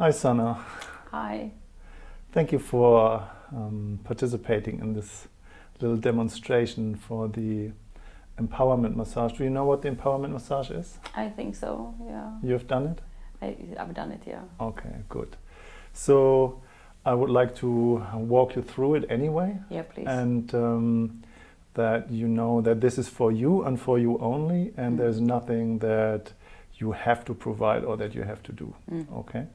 Hi, Sana. Hi. Thank you for um, participating in this little demonstration for the empowerment massage. Do you know what the empowerment massage is? I think so, yeah. You've done it? I, I've done it, yeah. Okay, good. So I would like to walk you through it anyway. Yeah, please. And um, that you know that this is for you and for you only, and Mm. there's nothing that you have to provide or that you have to do. Mm. Okay.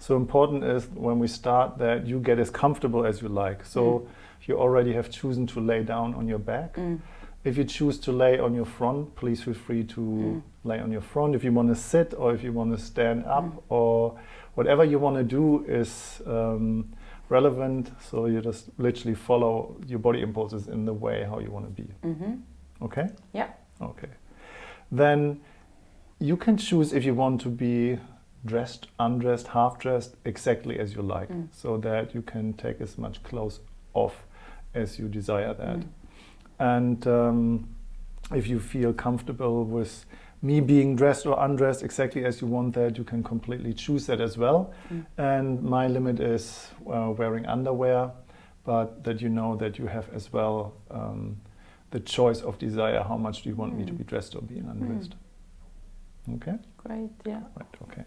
So important is when we start that you get as comfortable as you like. So Mm. you already have chosen to lay down on your back. Mm. If you choose to lay on your front, please feel free to Mm. lay on your front. If you want to sit or if you want to stand up Mm. or whatever you want to do is um, relevant. So you just literally follow your body impulses in the way how you want to be. Mm-hmm. Okay? Yeah. Okay. Then you can choose if you want to be dressed, undressed, half dressed, exactly as you like, Mm. so that you can take as much clothes off as you desire that. Mm. And um, if you feel comfortable with me being dressed or undressed exactly as you want that, you can completely choose that as well. Mm. And my limit is uh, wearing underwear, but that you know that you have as well um, the choice of desire. How much do you want me to Mm. be dressed or being undressed? Okay, Great, yeah. right, okay.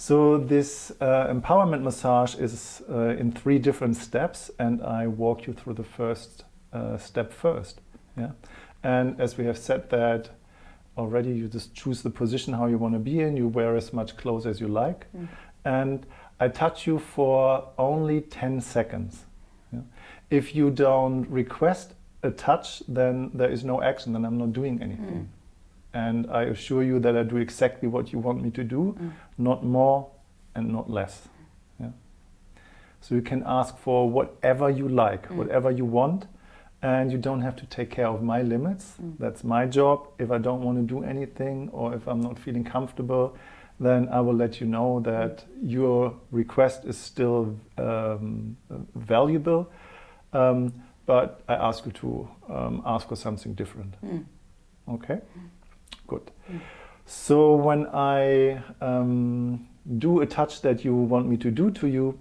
So this uh, empowerment massage is uh, in three different steps, and I walk you through the first uh, step first. Yeah, and as we have said that already, you just choose the position how you want to be in. You wear as much clothes as you like, Mm. and I touch you for only 10 seconds. Yeah? If you don't request a touch, then there is no action, then I'm not doing anything. Mm. And I assure you that I do exactly what you want me to do, Mm. not more and not less. Yeah? So you can ask for whatever you like, Mm. whatever you want, and you don't have to take care of my limits. Mm. That's my job. If I don't want to do anything or if I'm not feeling comfortable, then I will let you know that your request is still um, valuable. Um, but I ask you to um, ask for something different. Mm. Okay, good. Mm. So when I um, do a touch that you want me to do to you,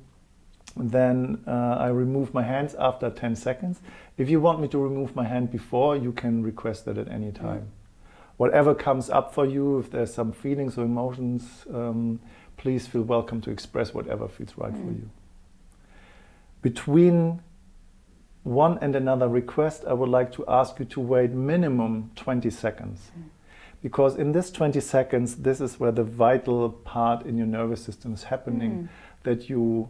then uh, I remove my hands after 10 seconds. If you want me to remove my hand before, you can request that at any time. Whatever comes up for you, if there's some feelings or emotions, um, please feel welcome to express whatever feels right for Mm. you. Between one and another request, I would like to ask you to wait minimum 20 seconds. Mm. Because in this 20 seconds, this is where the vital part in your nervous system is happening, Mm. that you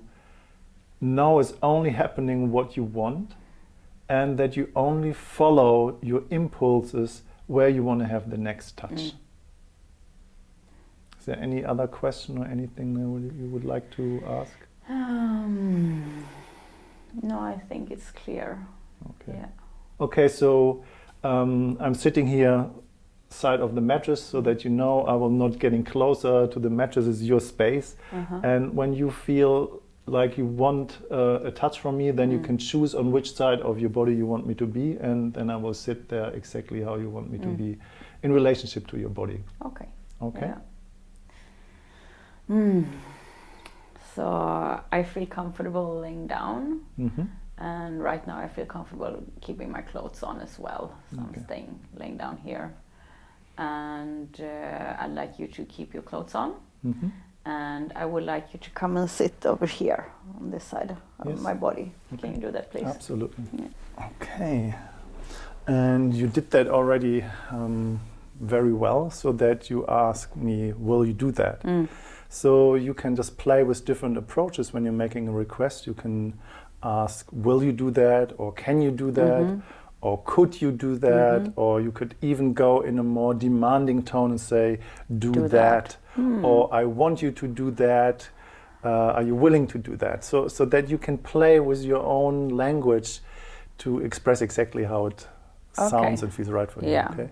know is only happening what you want, and that you only follow your impulses where you want to have the next touch. Mm. Is there any other question or anything that you would like to ask? Um, no, I think it's clear. Okay. Yeah. Okay, so um, I'm sitting here side of the mattress so that you know I will not getting closer to the mattress. It's your space. Uh-huh. And when you feel like you want uh, a touch from me, then you Mm. can choose on which side of your body you want me to be, and then I will sit there exactly how you want me to Mm. be in relationship to your body. Okay. Okay? Yeah. Mm. So I feel comfortable laying down, hmm and right now I feel comfortable keeping my clothes on as well. So Okay. I'm staying laying down here, and uh, I'd like you to keep your clothes on, hmm and I would like you to come and sit over here on this side of Yes. my body. Okay. Can you do that, please? Absolutely. Yeah. Okay. And you did that already um, very well, so that you ask me, will you do that? Mm. So you can just play with different approaches when you're making a request. You can ask, will you do that? Or can you do that? Mhm. Or could you do that? Mhm. Or you could even go in a more demanding tone and say, do, Do that. that. Hmm. Or I want you to do that. Uh, are you willing to do that? So, so that you can play with your own language to express exactly how it Okay. sounds and feels right for you. Yeah. Okay.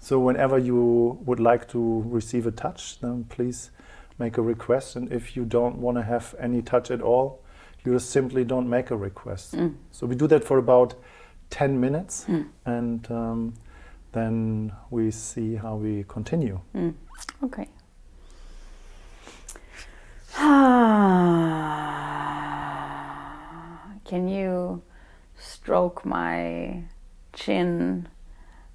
So whenever you would like to receive a touch, then please make a request. And if you don't want to have any touch at all, you just simply don't make a request. Mm. So we do that for about 10 minutes mm. and um, then we see how we continue. Mm. Okay. Can you stroke my chin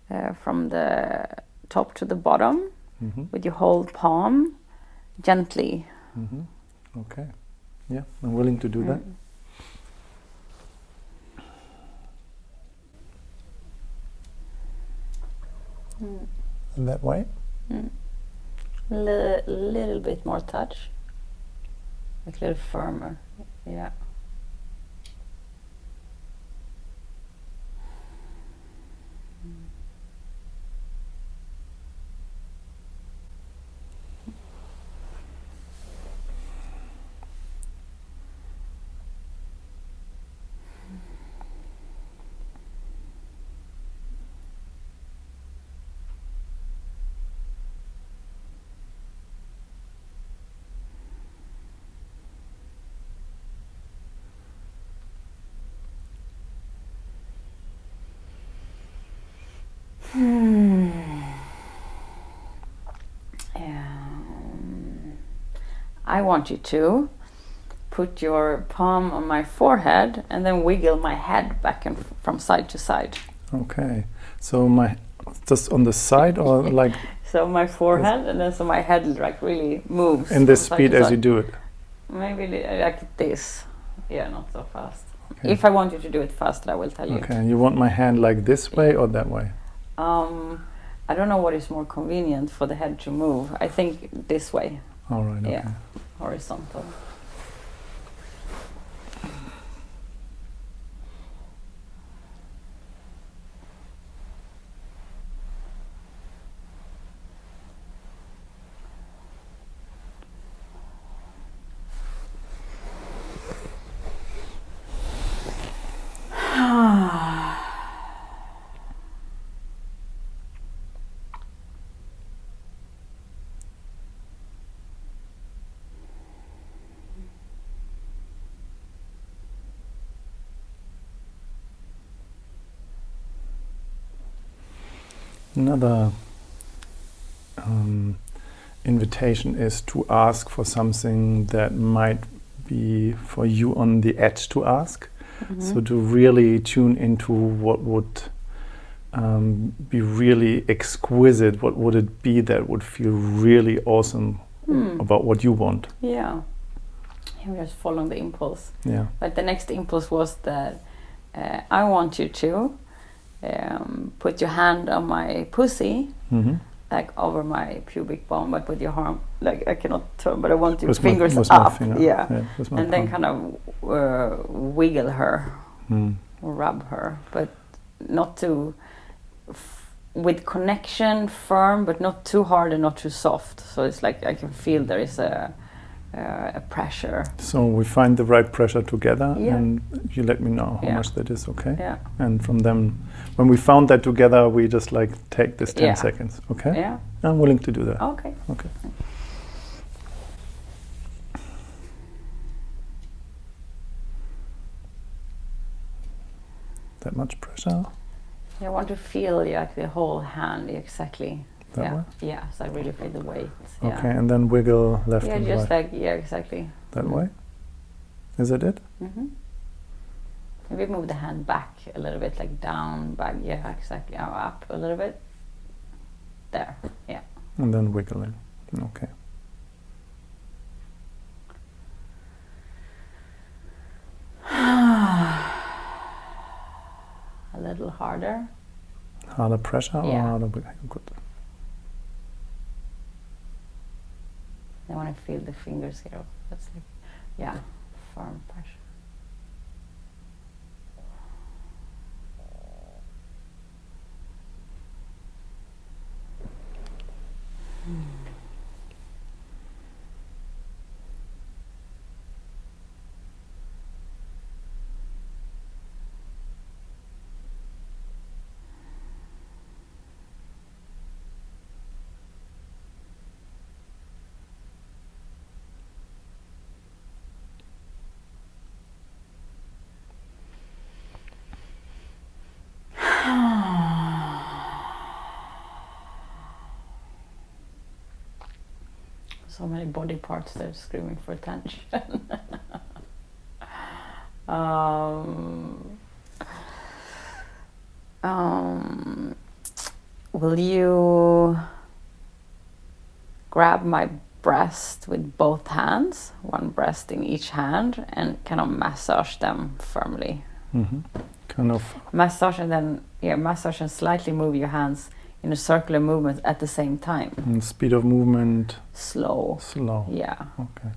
uh, from the top to the bottom mm -hmm. with your whole palm gently? -hmm. Okay. Yeah, I'm willing to do that. Hmm. Mm. Mm. In that way. Li- little bit more touch, like a little firmer. Yeah. Um, I want you to put your palm on my forehead and then wiggle my head back and from side to side. Okay. So my just on the side or like So my forehead and then so my head like really moves. in this speed as you do it. Maybe like this. Yeah, not so fast. Okay. If I want you to do it faster I will tell you. Okay. You want my hand like this way or that way? Um, I don't know what is more convenient for the head to move. I think this way, All right. Okay. Yeah. horizontal. Another um, invitation is to ask for something that might be for you on the edge to ask. So to really tune into what would um, be really exquisite, what would it be that would feel really awesome Hmm. about what you want? Yeah. I'm just following the impulse. Yeah. But the next impulse was that uh, I want you to um, put your hand on my pussy, hmm like over my pubic bone, but with your arm, like I cannot turn, but I want your fingers my up. finger, Yeah. my And then kind of uh, wiggle her, Mm. rub her, but not too, f- with connection, firm, but not too hard and not too soft. So it's like I can feel there is a, uh, a pressure. So we find the right pressure together, Yeah. and you let me know how Yeah. much that is, okay? Yeah. And from them, when we found that together, we just like take this 10 Yeah. seconds, okay? Yeah. I'm willing to do that. Okay. Okay. That much pressure? I want to feel like the whole hand exactly. That yeah. way? Yeah. So I really feel the weight. Yeah. Okay, and then wiggle left Yeah, and just like yeah, exactly. that mm. way? Is it it? hmm Maybe move the hand back a little bit, like down, back. Yeah, exactly. Oh, up a little bit. There. Yeah. And then wiggling. Okay. a little harder. Harder pressure or Yeah. harder wiggling? Good. I want to feel the fingers here. That's like, yeah, firm pressure. So many body parts that are screaming for attention. Um, um, will you grab my breast with both hands, one breast in each hand, and kind of massage them firmly? Mm -hmm. Kind of. Massage and then, yeah, massage and slightly move your hands in a circular movement at the same time. mm, speed of movement Slow. slow. Yeah. Okay.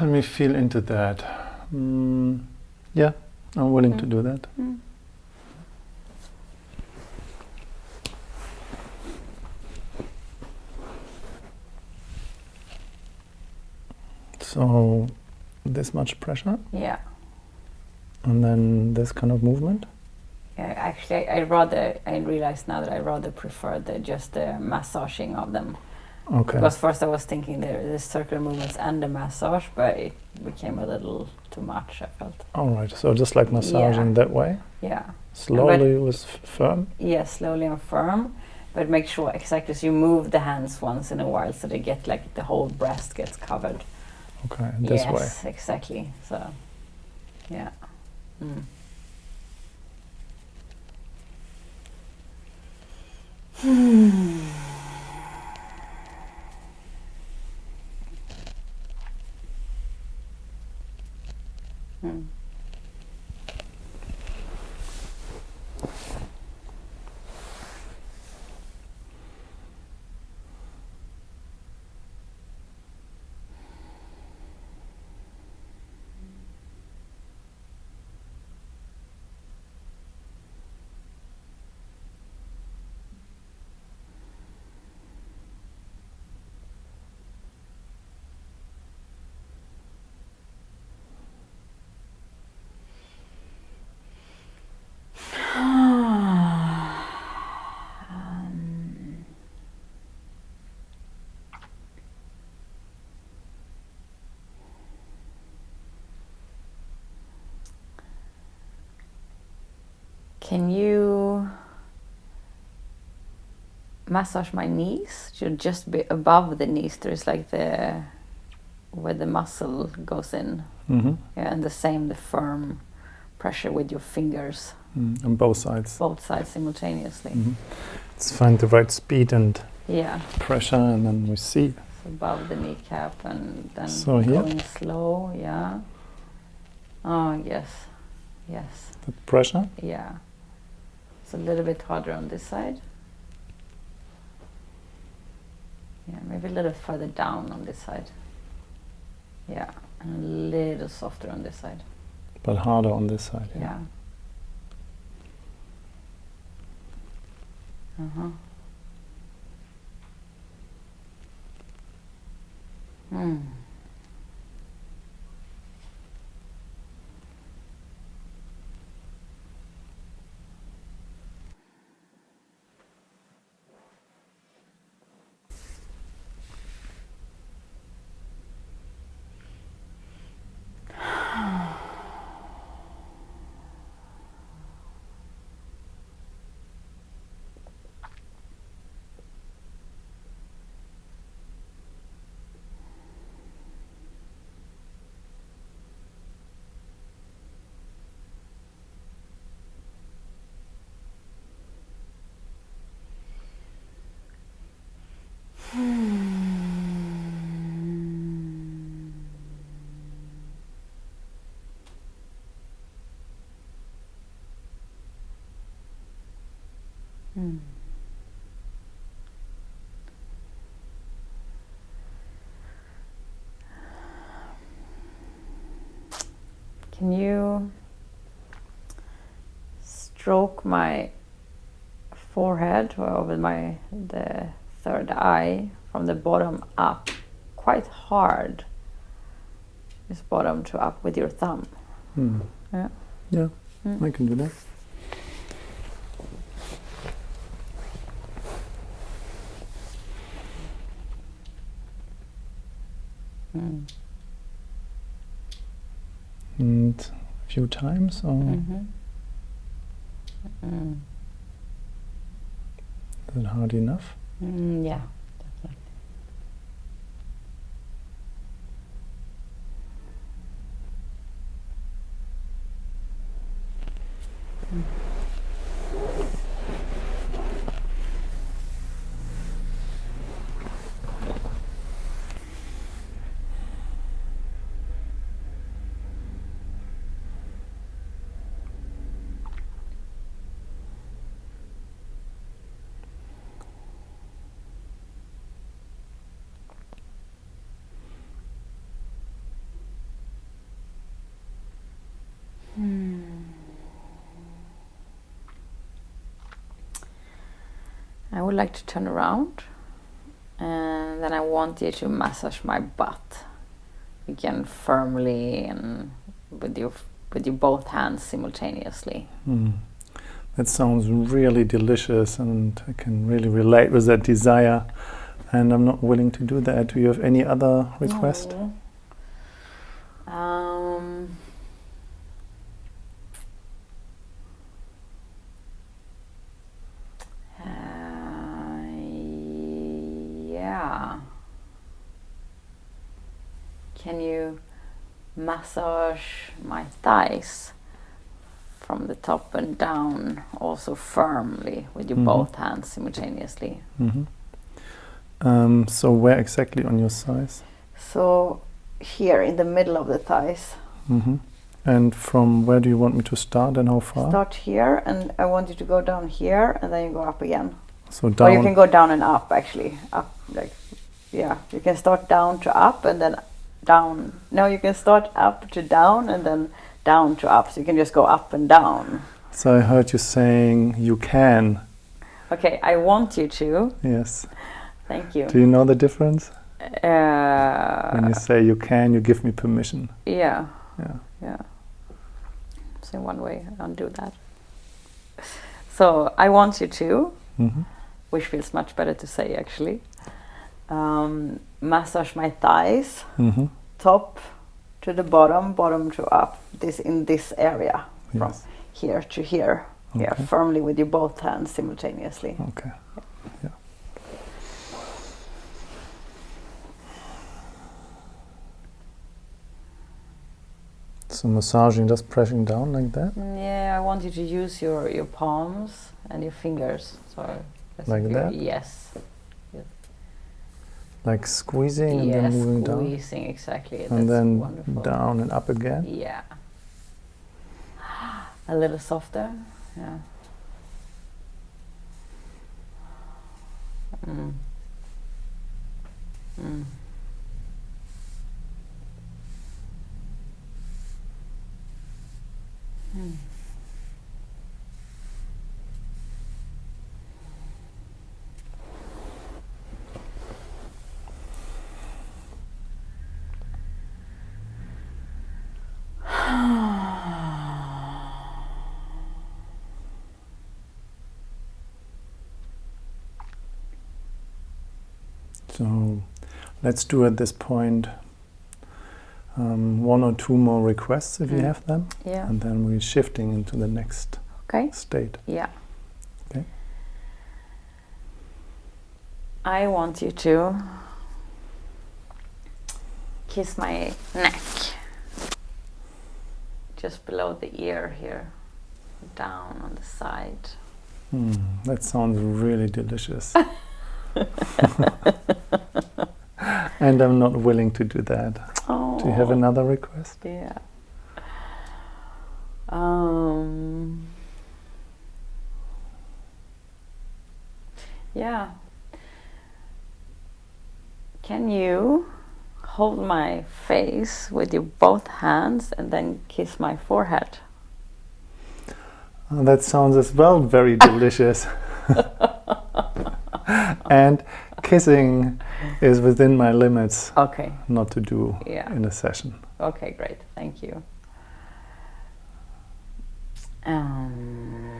Let me feel into that. Mm, yeah, I'm willing to Mm. do that. Mm. So, this much pressure, Yeah. and then this kind of movement. Yeah, actually, I, I rather I realize now that I rather prefer the just the massaging of them Okay. because first I was thinking the the circular movements and the massage, but it became a little too much. I felt. All right. So just like massaging Yeah. that way, Yeah. slowly with f- firm. Yeah, slowly and firm, but make sure exactly so you move the hands once in a while so they get like the whole breast gets covered. Okay, this way. yes, exactly. So, yeah. Mm. Mm. Um, Can you massage my knees? Should just be above the knees. There's like the where the muscle goes in. hmm Yeah, and the same the firm pressure with your fingers, Mm, on both sides. both sides simultaneously. Mhm. Let's find the right speed and Yeah, pressure, and then we see. so above the kneecap and then So here? going slow. Yeah. Oh yes, yes, the pressure. yeah. It's a little bit harder on this side. Yeah, maybe a little further down on this side. Yeah, and a little softer on this side. but harder on this side. Yeah. Uh huh. Hmm. Hmm. Can you stroke my forehead or with my the third eye from the bottom up quite hard? Just bottom to up with your thumb. Hmm. Yeah. Yeah, Mm. I can do that. Mm. And a few times, or mm -hmm. mm. is it hard enough? Mm, yeah, -hmm. I would like to turn around and then I want you to massage my butt again firmly and with your with your both hands simultaneously. Mm. That sounds really delicious and I can really relate with that desire and I'm not willing to do that. Do you have any other request? No. Um, uh, yeah. Can you massage my thighs from the top and down, also firmly with your Mhm. both hands simultaneously? hmm Um, so where exactly on your thighs? So, here in the middle of the thighs. hmm And from where do you want me to start and how far? Start here, and I want you to go down here, and then you go up again. So down. Or you can go down and up, actually. Up, like, yeah. You can start down to up, and then down. No, you can start up to down, and then down to up. So you can just go up and down. So I heard you saying you can. Okay, I want you to. Yes. Thank you. Do you know the difference? When Uh, you say you can, you give me permission. yeah, Yeah. yeah. So in one way, I don't do that. So I want you to. hmm which feels much better to say actually. Um, massage my thighs, hmm top to the bottom, bottom to up. This in this area, from Yes. here to here. Yeah, firmly with your both hands simultaneously. Okay. Yeah. So massaging, just pressing down like that. Yeah, I want you to use your your palms and your fingers. So Like that? Yes. Like squeezing and then moving down. squeezing exactly. That's And then wonderful. down and up again. Yeah. A little softer. Yeah. Mm. Mm. Mm. So let's do at this point um, one or two more requests if you Mm. have them. Yeah. And then we're shifting into the next Okay. state. Yeah. Okay. I want you to kiss my neck. Just below the ear here. Down on the side. Hmm, that sounds really delicious. and I'm not willing to do that. Oh. Do you have another request? Yeah. Um. Yeah. Can you hold my face with your both hands and then kiss my forehead? Oh, that sounds as well very delicious. and kissing is within my limits Okay. not to do Yeah. in a session. Okay, great. Thank you. Um,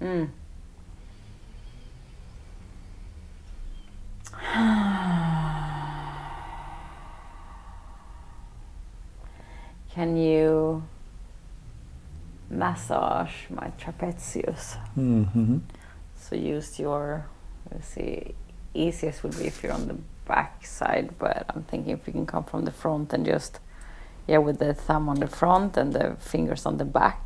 mm. Can you massage my trapezius? hmm So use your, let's see, easiest would be if you're on the back side, but I'm thinking if you can come from the front and just, yeah, with the thumb on the front and the fingers on the back,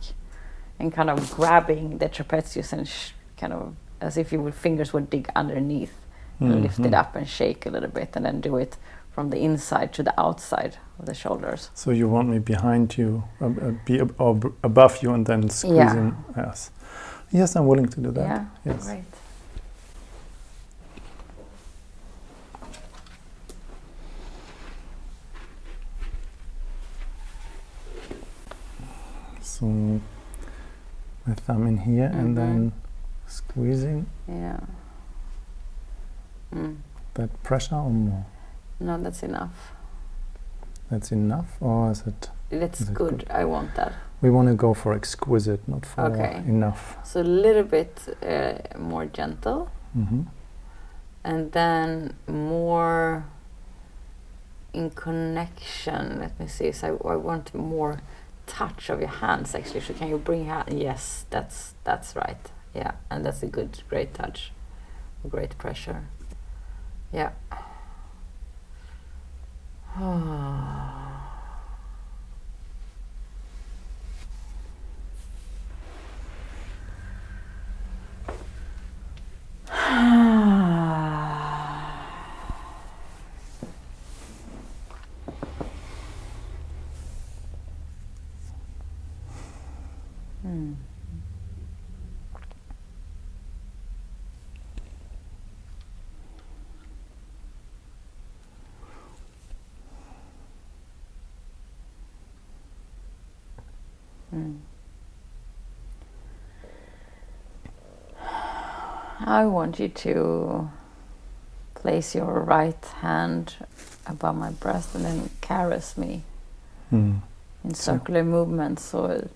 and kind of grabbing the trapezius and sh- kind of as if your fingers would dig underneath and lift it Mhm. up and shake a little bit, and then do it from the inside to the outside of the shoulders. So you want me behind you, uh, uh, be ab- or b- above you, and then squeezing? Yes. Yes, I'm willing to do that. Yeah, Yes. great. So my thumb in here Mhm. and then squeezing Yeah. Mm. that pressure or more. No, that's enough. That's enough, or is it? That's Is it good. good? I want that. We want to go for exquisite, not for Okay. enough. So a little bit uh, more gentle, hmm and then more in connection. Let me see. So I, I want more touch of your hands. Actually, so can you bring your hand? Yes, that's that's right. Yeah, and that's a good, great touch, great pressure. Yeah. Hmm. I want you to place your right hand above my breast and then caress me Mm. in So- circular movements so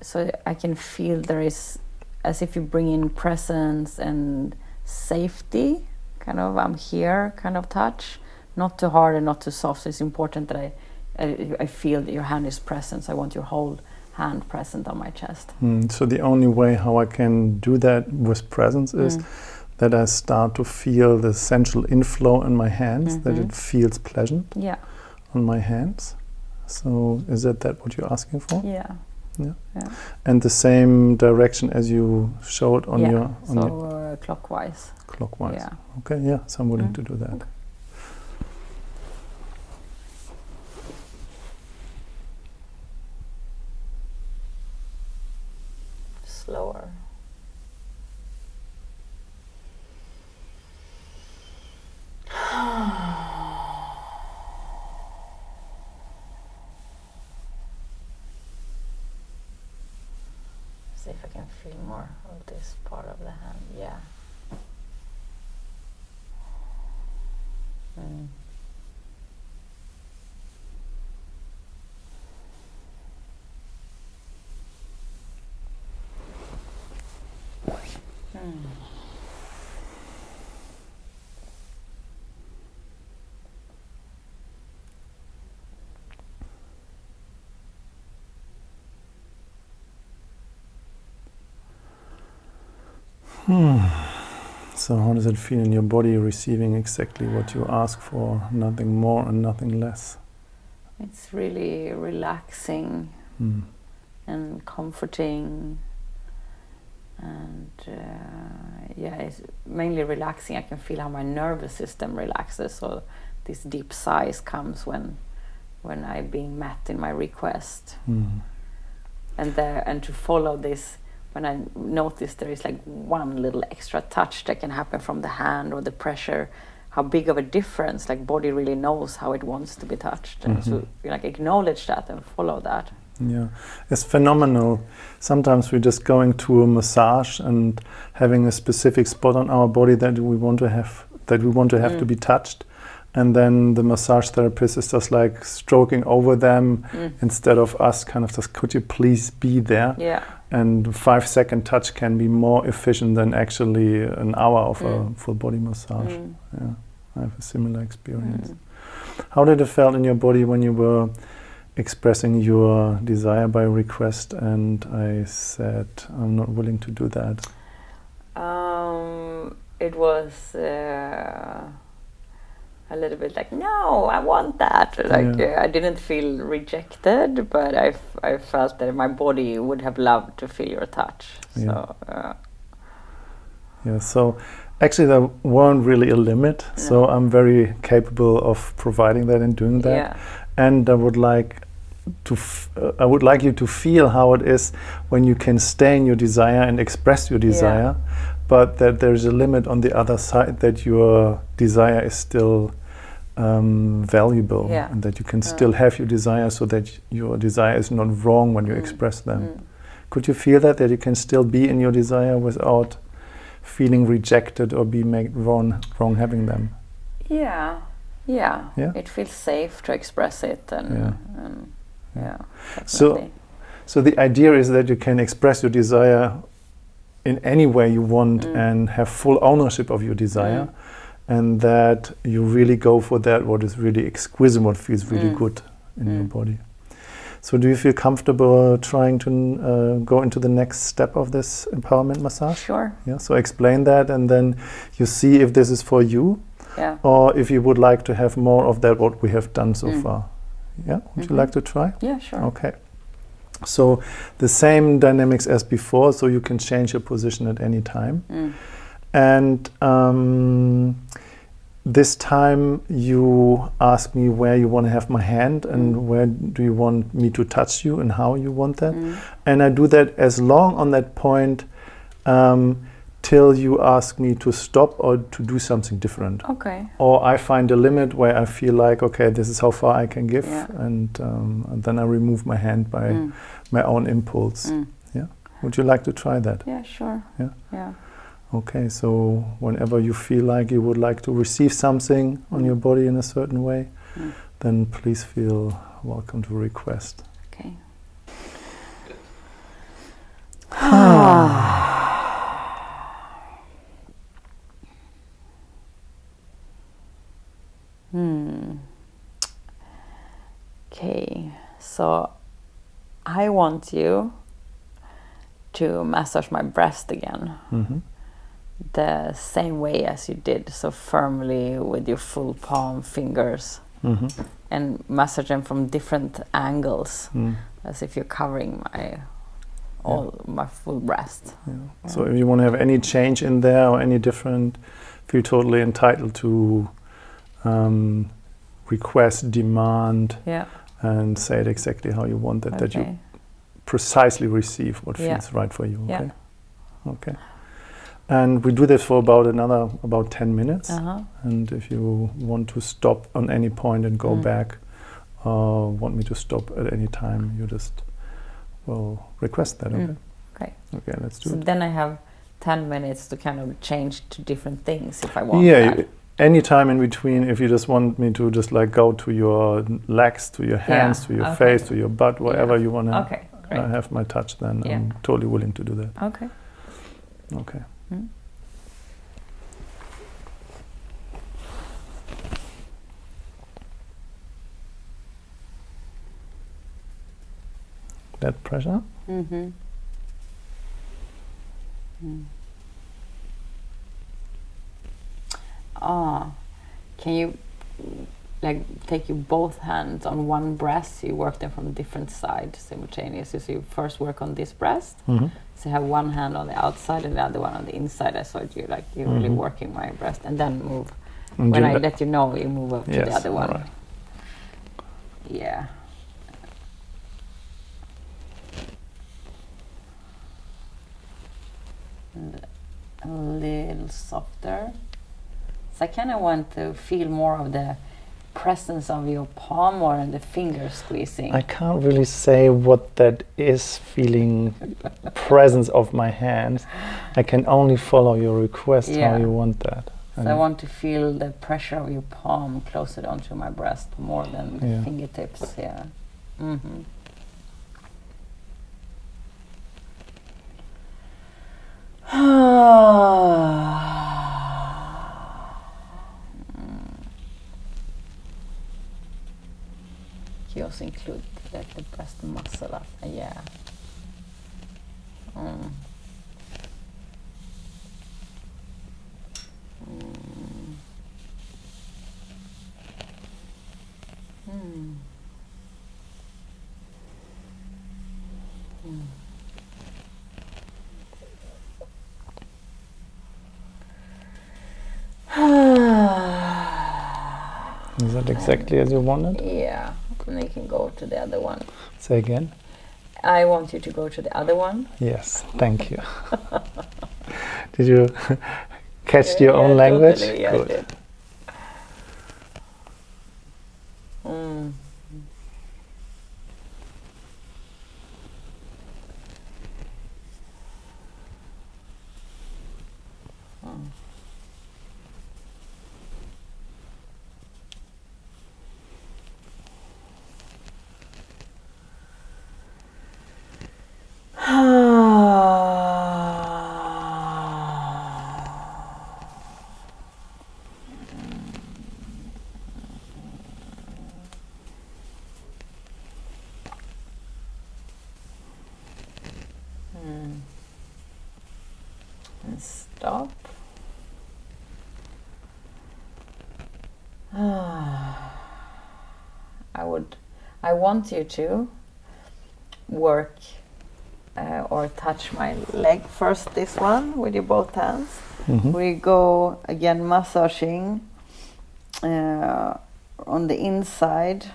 so I can feel there is as if you bring in presence and safety kind of I'm here kind of touch not too hard and not too soft so it's important that I I, I feel that your hand is present so I want your whole hand present on my chest Mm. So the only way how I can do that with presence is Mm. that I start to feel the sensual inflow in my hands, that Mhm. it feels pleasant yeah on my hands. So is that that what you're asking for? yeah Yeah. And the same direction as you showed on yeah your on so your uh, clockwise clockwise. yeah Okay, yeah, so I'm willing Mm. to do that. slower See if I can feel more of this part of the hand. Yeah. Mm. Mm. So how does it feel in your body receiving exactly what you ask for, nothing more and nothing less? It's really relaxing Mm. and comforting and uh, yeah it's mainly relaxing i can feel how my nervous system relaxes so this deep sighs comes when when i'm being met in my request Mm. and there and to follow this when i notice there is like one little extra touch that can happen from the hand or the pressure how big of a difference like body really knows how it wants to be touched and Mhm. so like acknowledge that and follow that Yeah, it's phenomenal. Sometimes we're just going to a massage and having a specific spot on our body that we want to have that we want to have to Mm. be touched, and then the massage therapist is just like stroking over them Mm. instead of us kind of just could you please be there? yeah And five second touch can be more efficient than actually an hour of a Mm. full body massage. Mm. Yeah, I have a similar experience. Mm. How did it feel in your body when you were expressing your desire by request and I said I'm not willing to do that? Um, it was uh, a little bit like, no, I want that. Like Yeah. uh, I didn't feel rejected, but I, I felt that my body would have loved to feel your touch. Yeah. So uh, Yeah, so actually there weren't really a limit, so I'm very capable of providing that and doing that. yeah, and I would like to f- uh, I would like you to feel how it is when you can stay in your desire and express your desire but that there's a limit on the other side that your desire is still um, valuable Yeah. and that you can Yeah. still have your desire so that your desire is not wrong when you Mm. express them. Mm. Could you feel that that you can still be in your desire without feeling rejected or be made wrong wrong having them? Yeah, yeah. Yeah? It feels safe to express it, and Yeah. yeah, and, yeah So- So the idea is that you can express your desire in any way you want Mm. and have full ownership of your desire, and that you really go for that what is really exquisite, what feels really Mm. good in your Mm. body. So do you feel comfortable trying to uh, go into the next step of this empowerment massage? sure. Yeah. So explain that, and then you see if this is for you, Yeah. or if you would like to have more of that what we have done so Mm. far. Yeah. Would you Mhm. like to try? Yeah, sure. Okay. So the same dynamics as before, so you can change your position at any time. Mm. And um, this time you ask me where you want to have my hand and Mm. where do you want me to touch you and how you want that. Mm. And I do that as long on that point um, till you ask me to stop or to do something different. Okay. Or I find a limit where I feel like, okay, this is how far I can give, Yeah. and, um, and then I remove my hand by Mm. my own impulse. Mm. Would you like to try that? Yeah, sure. Yeah. Yeah. Okay, so whenever you feel like you would like to receive something on Mm. your body in a certain way, Mm. then please feel welcome to request. Okay. hmm. Okay, so I want you to massage my breast again hmm the same way as you did, so firmly with your full palm fingers hmm and massage them from different angles Mm. as if you're covering my all my full breast. Yeah. So if you want to have any change in there or any different, feel totally entitled to um, request, demand, Yeah. and say it exactly how you want it, that you precisely receive what Yeah. feels right for you. Yeah. Okay. Okay. And we do this for about another about ten minutes. Uh-huh. And if you want to stop on any point and go Mm. back, or want me to stop at any time, you just will request that. Okay. Mm. Okay. Okay. Let's do So it. then I have 10 minutes to kind of change to different things if I want yeah. that. Any time in between, if you just want me to just like go to your legs, to your hands, Yeah, to your okay. face, to your butt, wherever you want to Okay, great. have my touch, then Yeah. I'm totally willing to do that. Okay. Okay. That pressure. Mm-hmm. Mm. Ah, can you like take your both hands on one breast? You work them from a different side simultaneously. So you first work on this breast. hmm So you have one hand on the outside and the other one on the inside. I saw you like you're really Mhm. working my breast, and then move. And when I let you know, you move up to Yes, the other one. alright. Yeah. A little softer. So I kind of want to feel more of the presence of your palm or the finger squeezing. I can't really say what that is feeling presence of my hands. I can only follow your request Yeah. how you want that. so I want to feel the pressure of your palm closer onto my breast more than the Yeah. fingertips. Yeah. hmm You also include like the breast muscle up, yeah. Mm. Mm. Mm. Mm. Is that exactly as you wanted? yeah, and you can go to the other one. Say again. I want you to go to the other one. Yes, thank you. did you catch your Yeah, own yeah, language? totally, yeah, Good. did. Mm. And stop. I would, I want you to work uh, or touch my leg first. This one with your both hands. Mhm. We go again massaging uh, on the inside.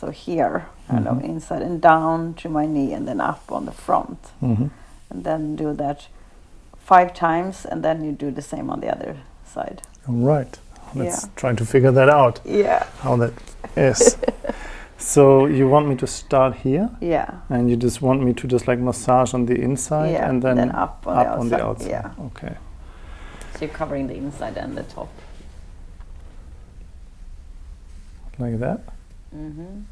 So here, kind of Mhm. inside and down to my knee, and then up on the front, Mhm. and then do that five times, and then you do the same on the other side. All right. Let's Yeah. try to figure that out. Yeah, How that is. So you want me to start here, yeah, and you just want me to just like massage on the inside, yeah, and then, up on up the outside. on the outside. Yeah, Okay. so you're covering the inside and the top. Like that. hmm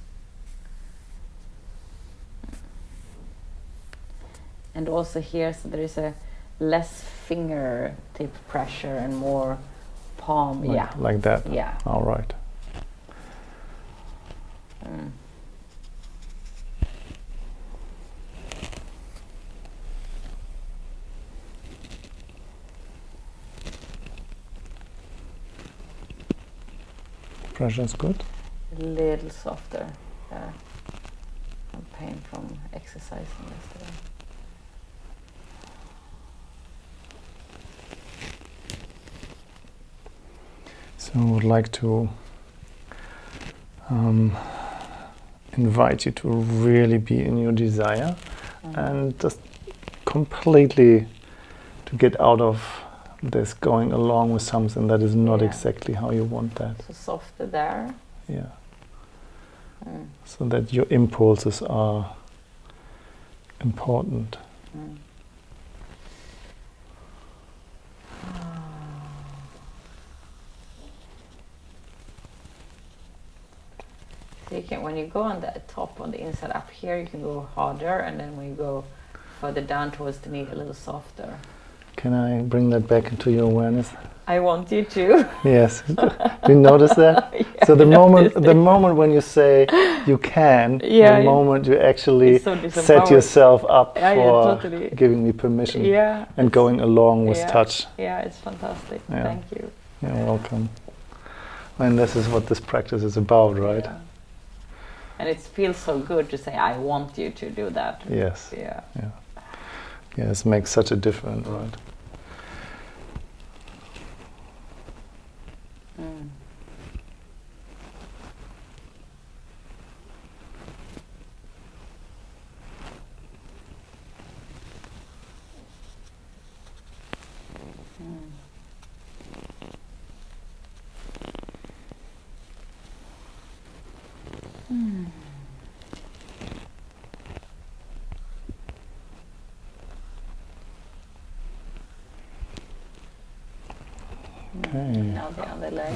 And also here, so there is a less fingertip pressure and more palm. Like, yeah, Like that. yeah. All right. Mm. Pressure's good. A little softer there. Some pain from exercising yesterday. So I would like to um, invite you to really be in your desire Mm. and just completely to get out of this going along with something that is not Yeah. exactly how you want that. So softer there. Yeah. Mm. So that your impulses are important. Mm. So you can, when you go on the top, on the inside up here, you can go harder, and then when you go further down towards the knee, a little softer. Can I bring that back into your awareness? I want you to. Yes. Do you notice that? Yeah, so the moment the moment when you say you can, Yeah, the moment you actually so set yourself up Yeah, for totally. giving me permission and going along with touch. Yeah, it's fantastic. Thank you. You're welcome. And this is what this practice is about, right? And it feels so good to say, I want you to do that. Yes. Yeah. Yeah. Yes, makes such a difference, right? Mm. Mm. Mm. Okay. Now the other leg.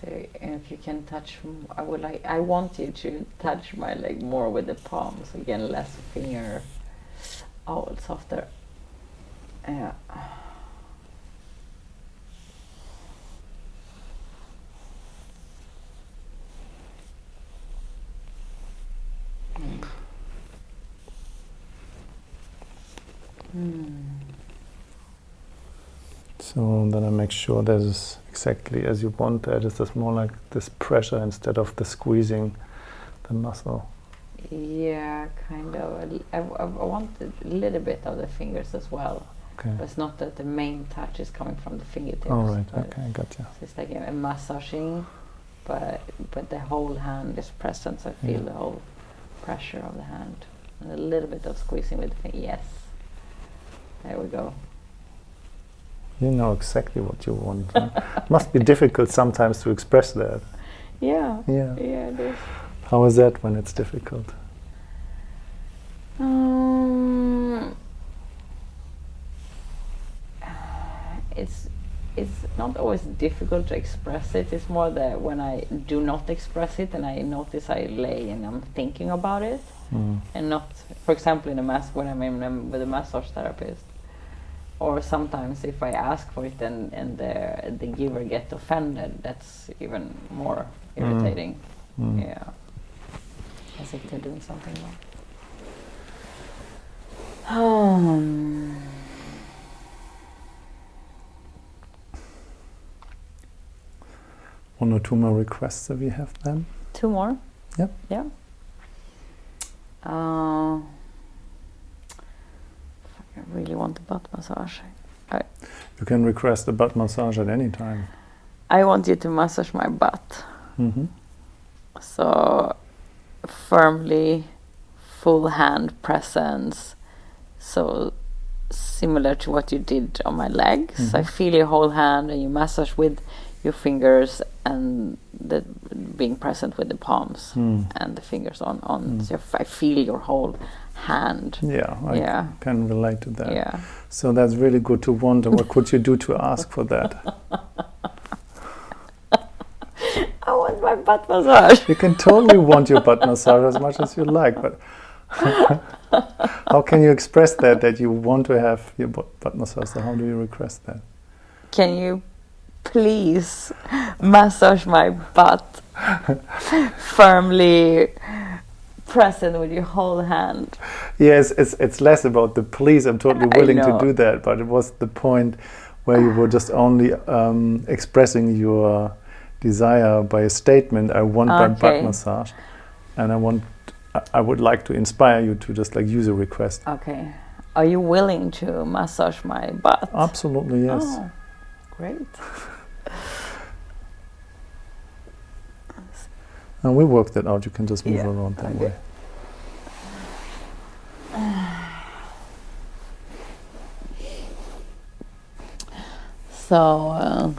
So if you can touch, I would like, I want you to touch my leg more with the palms. Again, less finger. Oh, softer. So then I make sure that is exactly as you want that. It's just more like this pressure instead of the squeezing the muscle. Yeah, kind of. I want a little bit of the fingers as well. Okay. But it's not that the main touch is coming from the fingertips. All right. but Okay. Gotcha. It's like a, a massaging, but but the whole hand is present. So I feel Yeah. the whole pressure of the hand and a little bit of squeezing with the finger. Yes. There we go. You know exactly what you want. Right? Must be difficult sometimes to express that. Yeah. Yeah. Yeah, it is. How is that when it's difficult? Um, it's it's not always difficult to express it. It's more that when I do not express it and I notice I lay and I'm thinking about it, Mm. and not, for example, in a mass when I'm in, um, with a massage therapist, or sometimes if I ask for it and and the the giver get offended, that's even more irritating. Mm. Yeah, as if they're doing something wrong. Um, One or two more requests that we have then. two more. Yep. Yeah. Uh, I really want a butt massage. You can request a butt massage at any time. I want you to massage my butt. hmm So firmly, full hand presence. So similar to what you did on my legs. I Mhm. feel your whole hand and you massage with your fingers and the being present with the palms Mm. and the fingers on on. Mm. So I feel your whole hand. Yeah, I Yeah. can relate to that. Yeah. So that's really good to wonder what could you do to ask for that? I want my butt massage. You can totally want your butt massage as much as you like, but how can you express that that you want to have your butt butt massage? So how do you request that? Can you please massage my butt firmly present with your whole hand? Yes, it's it's less about the please. I'm totally willing to do that, but it was the point where you were just only um, expressing your desire by a statement. I want my butt Okay. massage, and I want. I- I would like to inspire you to just like use a request. Okay. Are you willing to massage my butt? Absolutely yes. Oh, great. And we work that out. You can just move Yeah, around that okay. way. So, uh,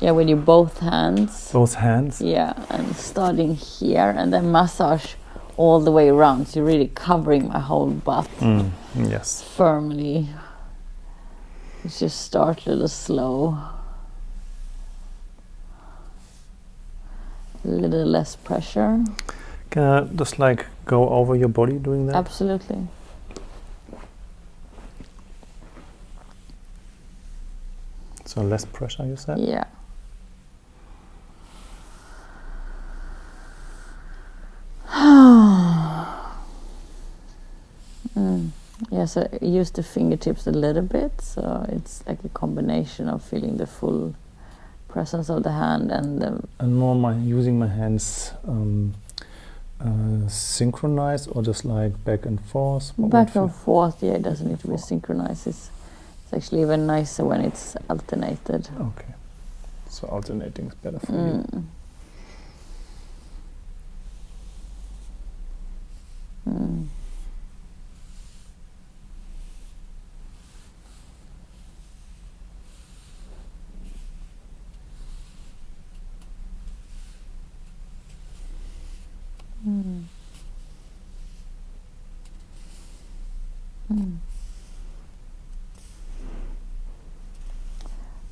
yeah, with your both hands. Both hands. Yeah, and starting here and then massage all the way around. So you're really covering my whole butt Mm, yes. firmly. Just start a little slow. A little less pressure. Can I just like go over your body doing that? Absolutely. So less pressure, you said. Yeah. mm. Yeah, so I use the fingertips a little bit, so it's like a combination of feeling the full presence of the hand and the And more my using my hands um, uh, synchronized or just like back and forth. What back and forth. Yeah, it doesn't need to be synchronized. It's, it's actually even nicer when it's alternated. Okay. So alternating is better for you. Mm. Mm. Mm. Mm.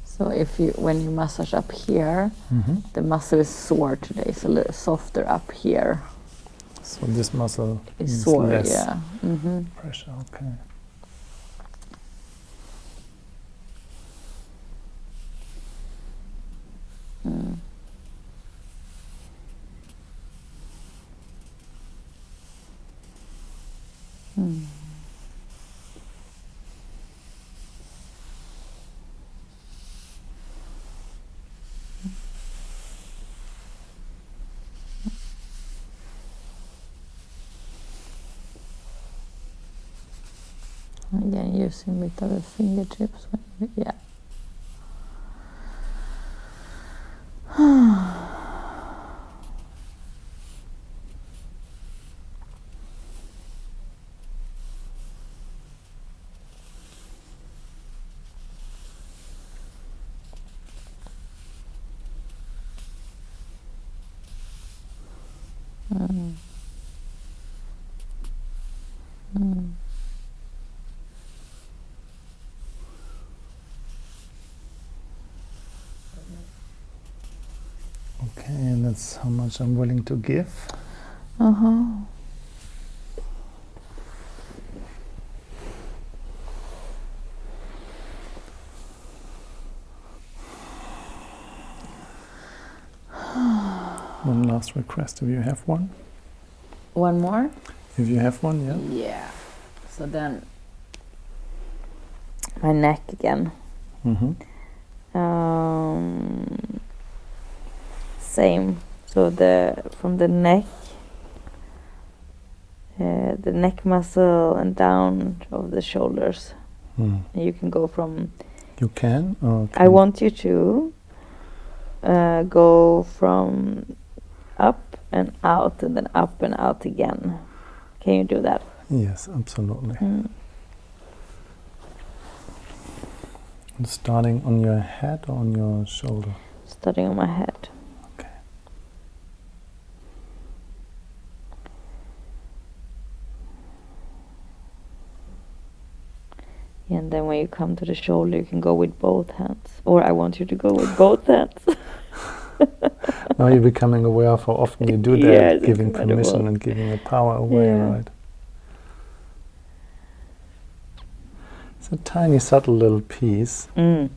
So if you when you massage up here, hmm the muscle is sore today, so a little softer up here So this muscle is sore. less Yeah. hmm pressure. Okay. Mm. Mm. Again, using with the fingertips. when Yeah. Mm. Mm. Okay, and that's how much I'm willing to give. Uh-huh. One last request if you have one. One more? If you have one, yeah. Yeah. So then my neck again. Mm-hmm. Um, same. So the from the neck, uh, the neck muscle and down of the shoulders. Mm. You can go from. You can. Or I want you to uh, go from up and out and then up and out again. Can you do that? Yes, absolutely. Mm. Starting on your head or on your shoulder. Starting on my head. And then when you come to the shoulder, you can go with both hands. Or I want you to go with both hands. Now you're becoming aware of how often you do that, giving permission and giving the power away, Yeah. right? It's a tiny, subtle little piece, Mm.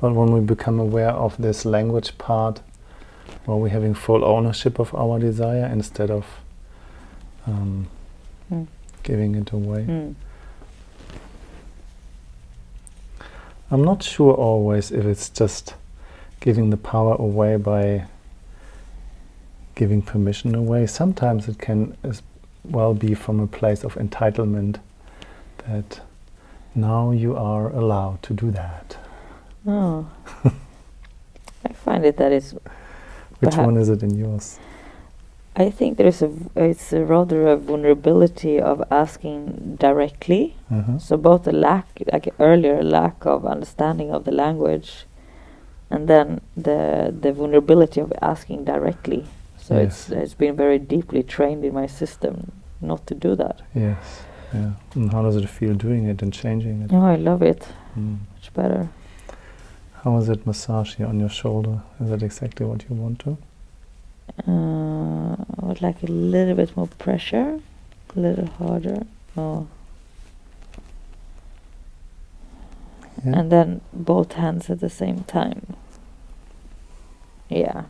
but when we become aware of this language part, well, we're having full ownership of our desire instead of um, Mm. giving it away. Mm. I'm not sure always if it's just giving the power away by giving permission away. Sometimes it can as well be from a place of entitlement that now you are allowed to do that. Oh. I find it that is. Which one is it in yours? I think there is a. It's a rather a vulnerability of asking directly. Uh-huh. So both the lack, like earlier, lack of understanding of the language, and then the the vulnerability of asking directly. So it's it's been very deeply trained in my system not to do that. Yes. Yeah. And how does it feel doing it and changing it? Oh, I love it Mm. much better. How is it massage here on your shoulder? Is that exactly what you want to? Uh, I would like a little bit more pressure, a little harder. Oh. Yeah. And then both hands at the same time. Yeah,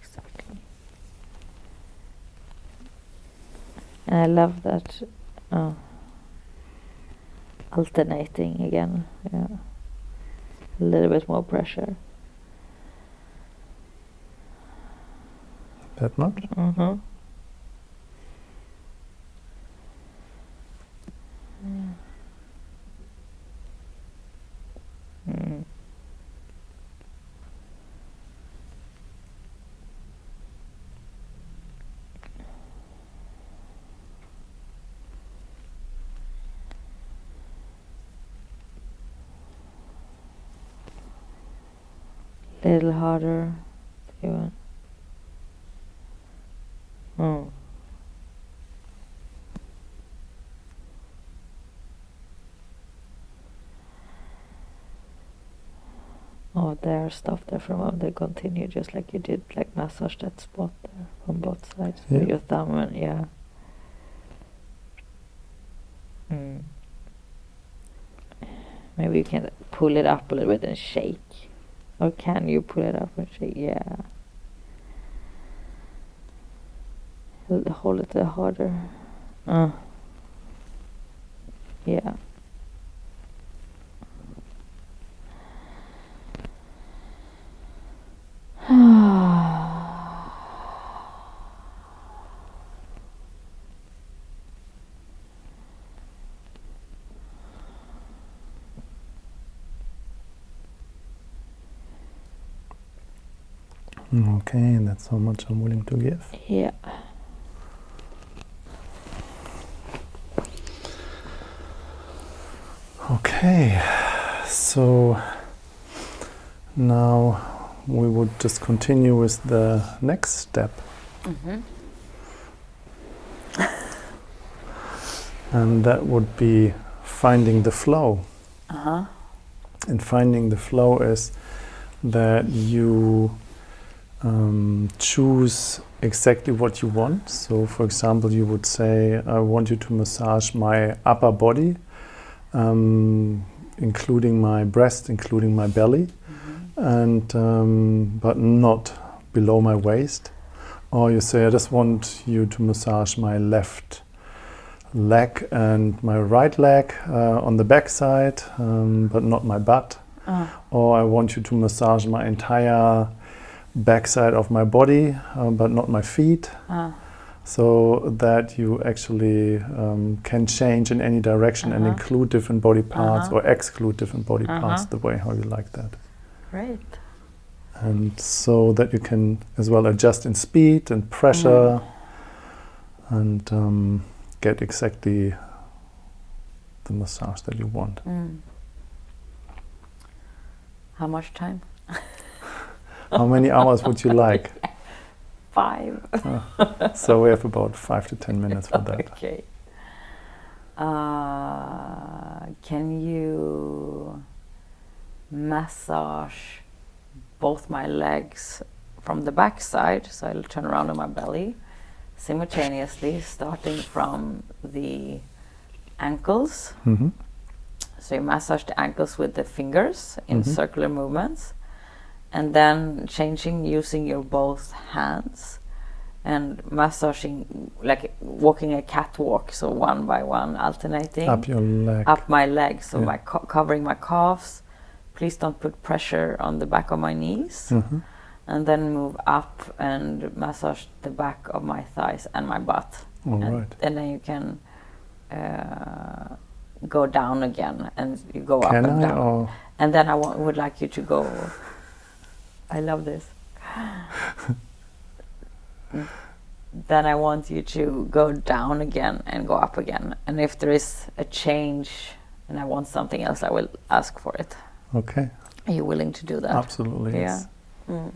exactly. And I love that uh, alternating again. Yeah, a little bit more pressure. That much? Mm. Little harder, if you want. Mm. Oh, there, stuff there for a moment. Then continue just like you did, like massage that spot there from both sides Yeah. with your thumb and yeah. Mm. Maybe you can pull it up a little bit and shake. Or can you pull it up and shake? Yeah. Hold- Hold it a harder. Uh. Yeah. Okay, that's how much I'm willing to give. yeah. Okay, so now we would just continue with the next step. Mm-hmm. and that would be finding the flow. Uh-huh. And finding the flow is that you um, choose exactly what you want. So, for example, you would say, I want you to massage my upper body, um, including my breast, including my belly, and um, but not below my waist. Or you say, I just want you to massage my left leg and my right leg uh, on the back side, um, but not my butt. Uh, Or I want you to massage my entire backside of my body, uh, but not my feet. uh, So that you actually um, can change in any direction and Uh-huh. include different body parts Uh-huh. or exclude different body parts Uh-huh. the way how you like that. great. And so that you can as well adjust in speed and pressure and um, get exactly the massage that you want. Mm. How much time? How many hours would you like? Five. So we have about five to ten minutes for that. Okay. Uh, can you massage both my legs from the back side? So I'll turn around on my belly simultaneously, starting from the ankles. hmm So you massage the ankles with the fingers in Mhm. circular movements, and then changing using your both hands and massaging like walking a catwalk, so one by one, alternating Up your leg. up my legs, so Yeah. my co- covering my calves. Please don't put pressure on the back of my knees, Mhm. and then move up and massage the back of my thighs and my butt All and, right. and then you can uh, go down again and you go up Can and I down or and then I would like you to go I love this then I want you to go down again and go up again and if there is a change and I want something else I will ask for it okay? are you willing to do that Absolutely. Yeah. Yes. Mm.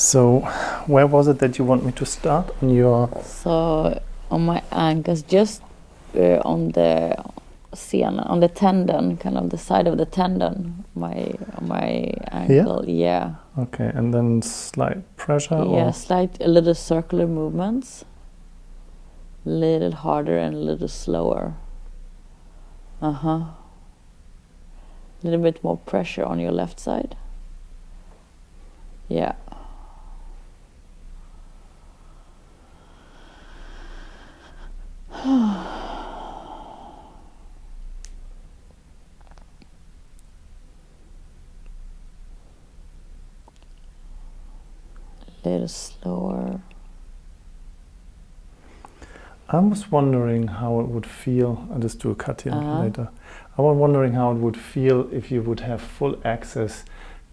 So, where was it that you want me to start on your? So on my ankles, just uh, on the sen, on the tendon, kind of the side of the tendon, my on my ankle. Yeah, Okay, and then slight pressure. yeah, Or, slight, a little circular movements, little harder and a little slower. Uh huh. A little bit more pressure on your left side. Yeah. Little slower. I was wondering how it would feel. I'll just do a cut here Uh-huh. later. I was wondering how it would feel if you would have full access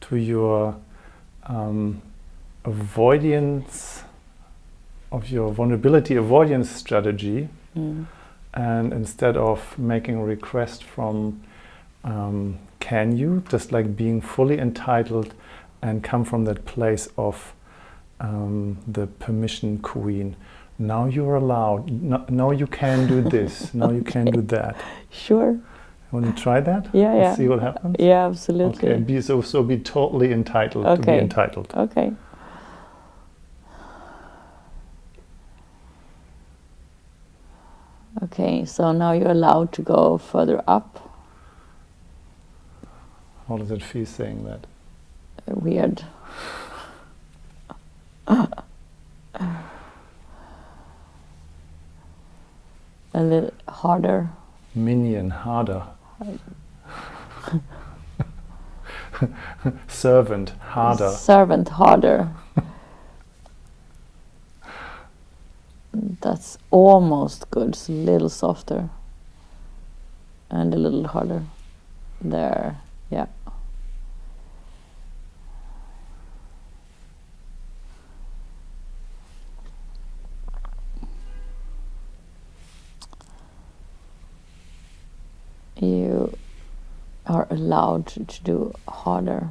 to your um, avoidance of your vulnerability avoidance strategy, Mm. and instead of making a request from um, can you, just like being fully entitled and come from that place of um, the permission queen. Now you're allowed. No, now you can do this. Now you can do that. Sure. Want to try that? Yeah, yeah. See what happens. Yeah, absolutely. Okay. Be so so. Be totally entitled to be Okay. entitled. Okay. Okay, so now you're allowed to go further up. How does it feel saying that? Weird. A little harder. Minion harder. Servant harder. Servant harder. That's almost good. It's a little softer. And a little harder. There. Yeah. You are allowed to, to do harder.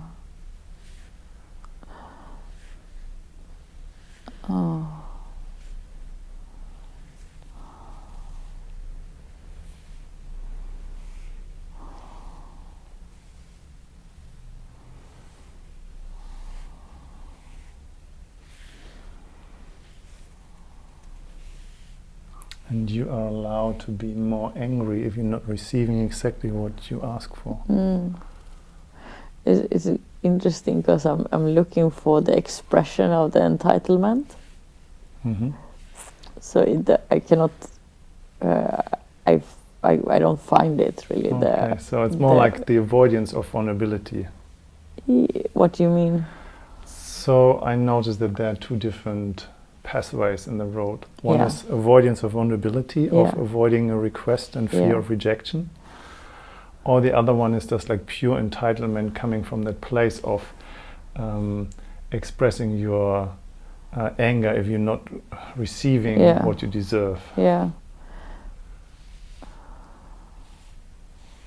Oh. And you are allowed to be more angry if you're not receiving exactly what you ask for. Mm. It's, it's interesting because I'm, I'm looking for the expression of the entitlement. hmm So it, I cannot, uh, I, I, I don't find it really Okay, there. so it's more like the avoidance of vulnerability. What do you mean? So I noticed that there are two different pathways in the road. One Yeah. is avoidance of vulnerability, of avoiding a request and fear Yeah. of rejection. Or the other one is just like pure entitlement coming from that place of um, expressing your uh, anger if you're not receiving Yeah. what you deserve. Yeah.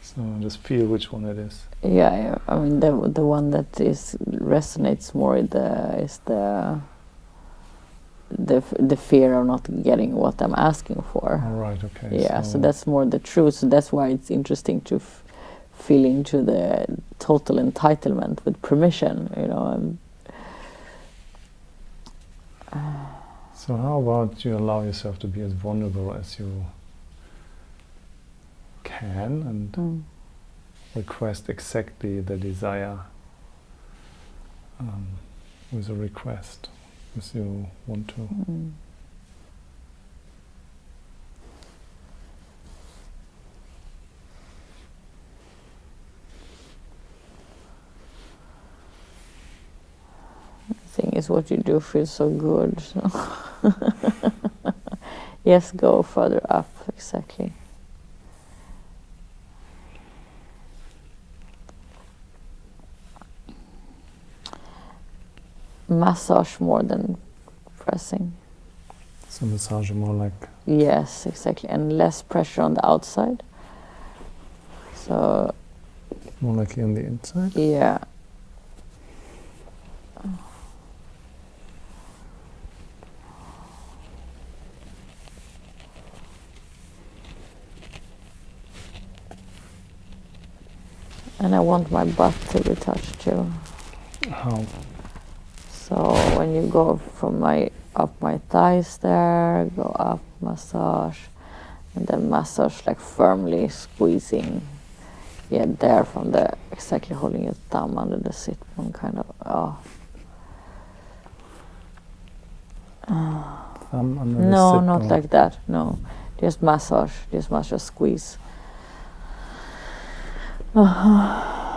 So just feel which one it is. Yeah, yeah. I mean the the one that is resonates more the is the the f- the fear of not getting what I'm asking for. All right, okay. yeah, so, that's more the truth. So that's why it's interesting to f- feel into the total entitlement with permission. You know, and, So how about you allow yourself to be as vulnerable as you can and mm, request exactly the desire um, with a request as you want to. mm. The thing is, what you do feels so good. Yes, go further up, exactly. Massage more than pressing. So massage more like Yes, exactly, and less pressure on the outside. So more like on the inside. yeah, and I want my butt to be touched too. How? So when you go from my up my thighs there, go up, massage, and then massage like firmly squeezing. Yeah, there from the exactly holding your thumb under the sit bone, kind of. Oh Thumb under no, sit not like that. No, just massage. Just massage, squeeze.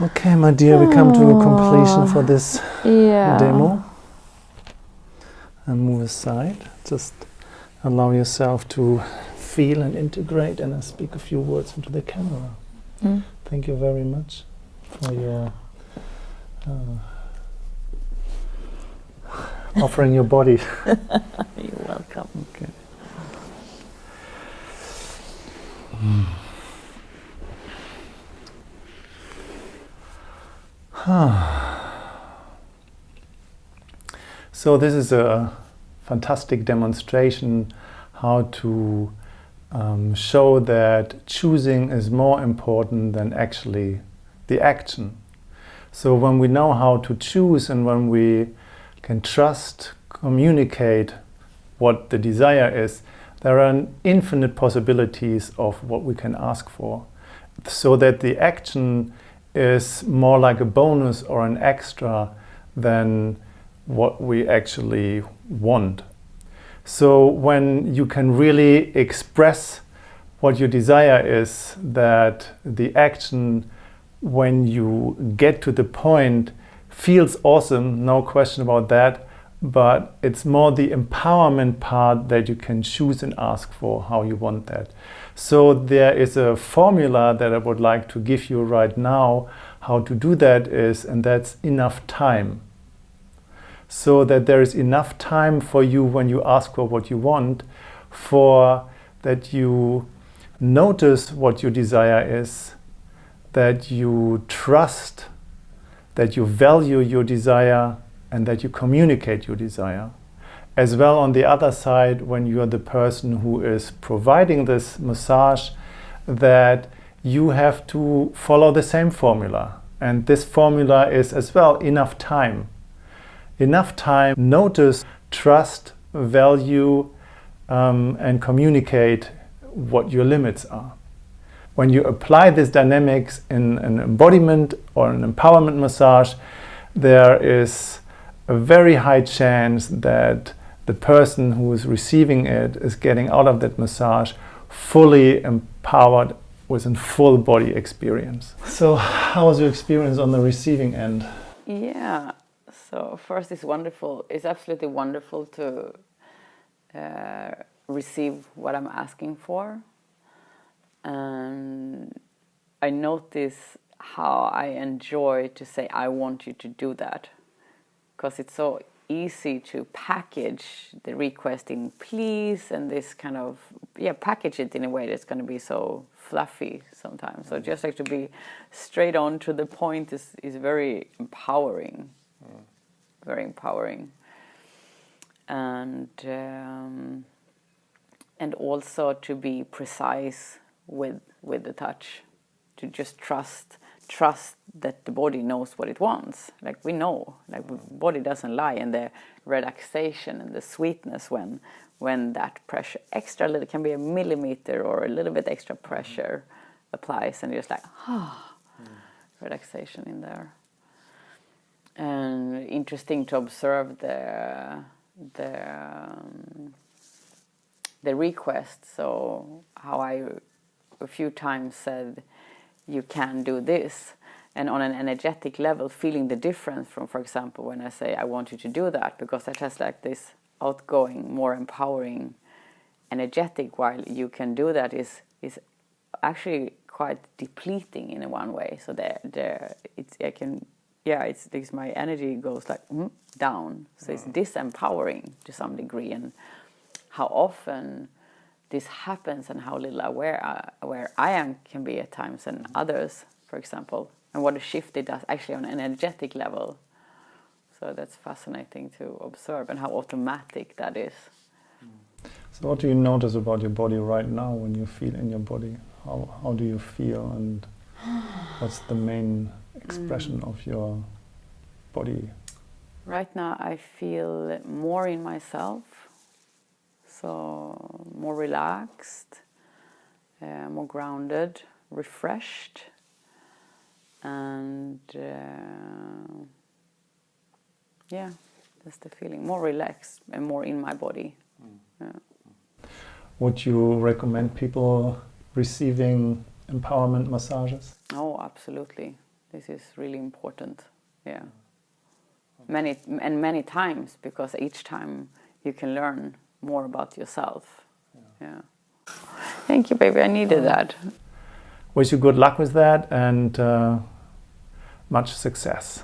Okay, my dear, we come to a completion for this Yeah. demo. And move aside. Just allow yourself to feel and integrate, and I speak a few words into the camera. Mm. Thank you very much for your uh, offering your body. You're welcome. Okay. so this is a fantastic demonstration how to um, show that choosing is more important than actually the action. So when we know how to choose and when we can trust, communicate what the desire is, there are infinite possibilities of what we can ask for. So that the action is more like a bonus or an extra than what we actually want. So when you can really express what your desire is, that the action, when you get to the point feels awesome, no question about that. But it's more the empowerment part that you can choose and ask for how you want that. So there is a formula that I would like to give you right now. How to do that is, and that's enough time. So that there is enough time for you when you ask for what you want, for that you notice what your desire is, that you trust, that you value your desire, and that you communicate your desire. As well on the other side, when you are the person who is providing this massage, that you have to follow the same formula. And this formula is as well enough time. Enough time, notice, trust, value, um, and communicate what your limits are. When you apply this dynamics in an embodiment or an empowerment massage, there is a very high chance that the person who is receiving it is getting out of that massage fully empowered with a full body experience. So how was your experience on the receiving end? Yeah, so first it's wonderful. It's absolutely wonderful to uh, receive what I'm asking for. And I notice how I enjoy to say, I want you to do that. Because it's so easy to package the request in please and this kind of, yeah, package it in a way that's going to be so fluffy sometimes. So just like to be straight on to the point is, is very empowering. Mm. Very empowering. And, um, and also to be precise with with the touch to just trust trust that the body knows what it wants like we know like the body doesn't lie and the relaxation and the sweetness when when that pressure extra little can be a millimeter or a little bit extra pressure applies and you're just like ah oh, mm. relaxation in there and interesting to observe the the um, the request so how i a few times said, you can do this. And on an energetic level, feeling the difference from, for example, when I say, I want you to do that, because that has like this outgoing, more empowering, energetic, while you can do that is, is actually quite depleting in one way. So there, there, it's, I can, yeah, it's, this, my energy goes like mm, down. So it's disempowering to some degree. And how often this happens and how little aware uh, aware I am can be at times and others, for example, and what a shift it does actually on an energetic level. So that's fascinating to observe and how automatic that is. So what do you notice about your body right now when you feel in your body? How, how do you feel and what's the main expression mm. of your body? Right now I feel more in myself so more relaxed, uh, more grounded, refreshed, and uh, yeah, that's the feeling. More relaxed and more in my body. Mm. Yeah. Would you recommend people receiving empowerment massages? Oh, absolutely. This is really important. Yeah. Many and many times because each time you can learn more about yourself. Yeah. yeah. Thank you, baby. I needed that. Wish you good luck with that and uh, much success.